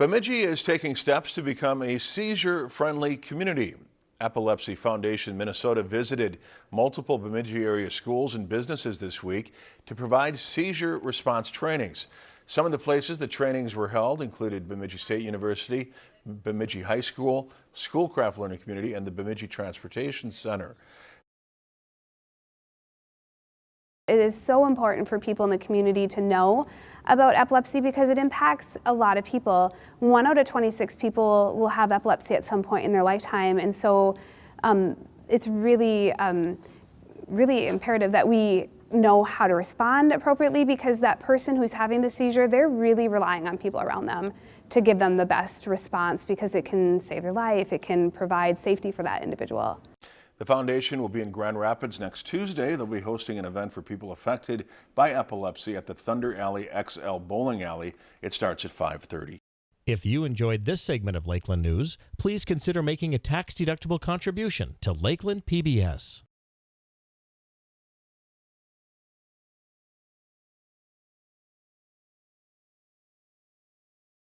Bemidji is taking steps to become a seizure-friendly community. Epilepsy Foundation Minnesota visited multiple Bemidji area schools and businesses this week to provide seizure response trainings. Some of the places the trainings were held included Bemidji State University, Bemidji High School, Schoolcraft Learning Community, and the Bemidji Transportation Center. It is so important for people in the community to know about epilepsy because it impacts a lot of people. One out of 26 people will have epilepsy at some point in their lifetime, and so um, it's really, um, really imperative that we know how to respond appropriately because that person who's having the seizure, they're really relying on people around them to give them the best response because it can save their life, it can provide safety for that individual. The foundation will be in Grand Rapids next Tuesday. They'll be hosting an event for people affected by epilepsy at the Thunder Alley XL Bowling Alley. It starts at 5:30. If you enjoyed this segment of Lakeland News, please consider making a tax-deductible contribution to Lakeland PBS.